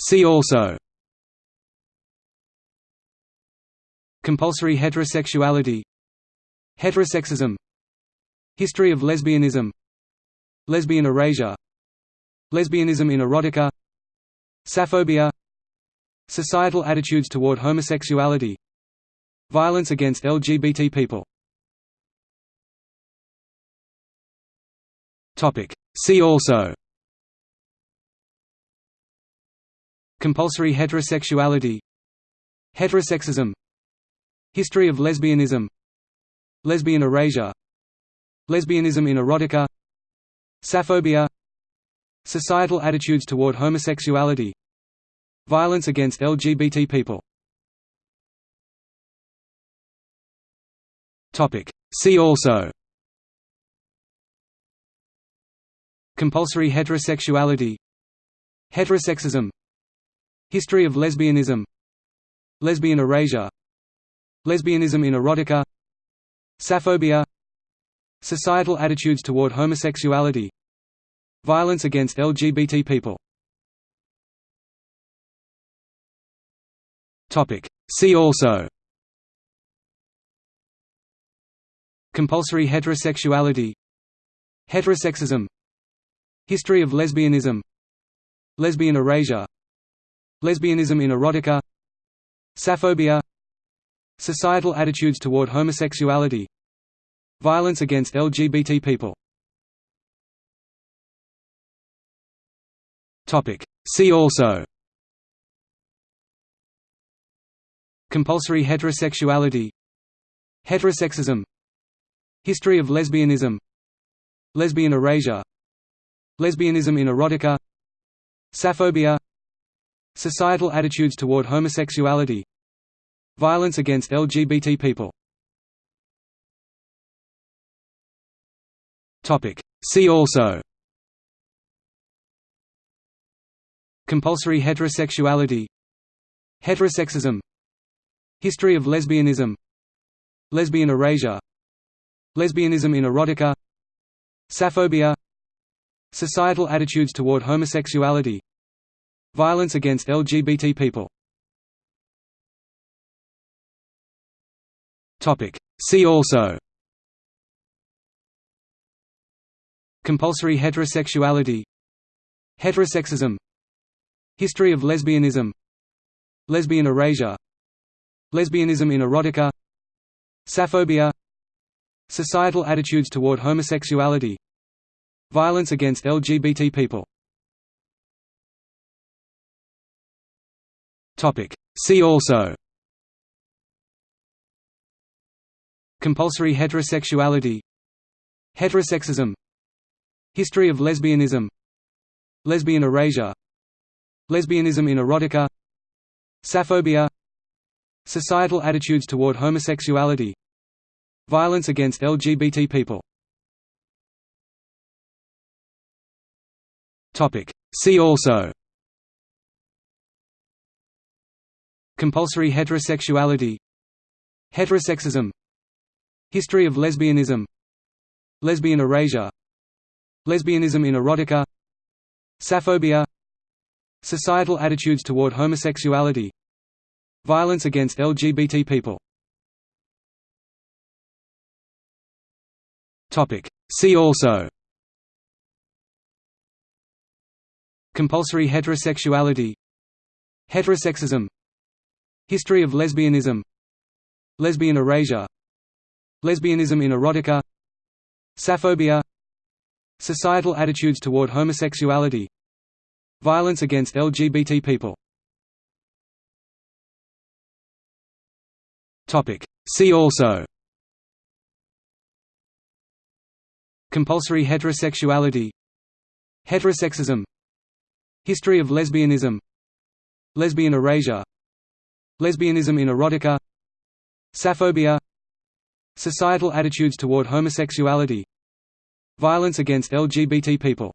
See also. Compulsory heterosexuality. Heterosexism. History of lesbianism. Lesbian erasure. Lesbianism in erotica. Sapphobia Societal attitudes toward homosexuality. Violence against LGBT people. See also Compulsory heterosexuality Heterosexism History of lesbianism Lesbian erasure Lesbianism in erotica Sapphobia Societal attitudes toward homosexuality Violence against LGBT people. See also Compulsory heterosexuality Heterosexism History of lesbianism. Lesbian erasure. Lesbianism in erotica. Sapphobia Societal attitudes toward homosexuality. Violence against LGBT people. See also. Compulsory heterosexuality. Heterosexism. History of lesbianism. Lesbian erasure Lesbianism in erotica. Sapphobia Societal attitudes toward homosexuality. Violence against LGBT people. See also. Compulsory heterosexuality. Heterosexism. History of lesbianism. Lesbian erasure. Lesbianism in erotica. Sapphobia Societal attitudes toward homosexuality Violence against LGBT people. See also. Compulsory heterosexuality. Heterosexism. History of lesbianism. Lesbian erasure. Lesbianism in erotica. Sapphobia Societal attitudes toward homosexuality Violence against LGBT people. See also. Compulsory heterosexuality. Heterosexism. History of lesbianism. Lesbian erasure. Lesbianism in erotica. Sapphobia Societal attitudes toward homosexuality. Violence against LGBT people See also. Compulsory heterosexuality. Heterosexism. History of lesbianism. Lesbian erasure. Lesbianism in erotica. Sapphobia Societal attitudes toward homosexuality. Violence against LGBT people. See also Compulsory heterosexuality Heterosexism History of lesbianism Lesbian erasure Lesbianism in erotica Sapphobia Societal attitudes toward homosexuality Violence against LGBT people. See also. Compulsory heterosexuality Heterosexism History of lesbianism. Lesbian erasure. Lesbianism in erotica. Sapphobia Societal attitudes toward homosexuality. Violence against LGBT people. See also. Compulsory heterosexuality. Heterosexism. History of lesbianism. Lesbian erasure Lesbianism in erotica Sapphobia Societal attitudes toward homosexuality Violence against LGBT people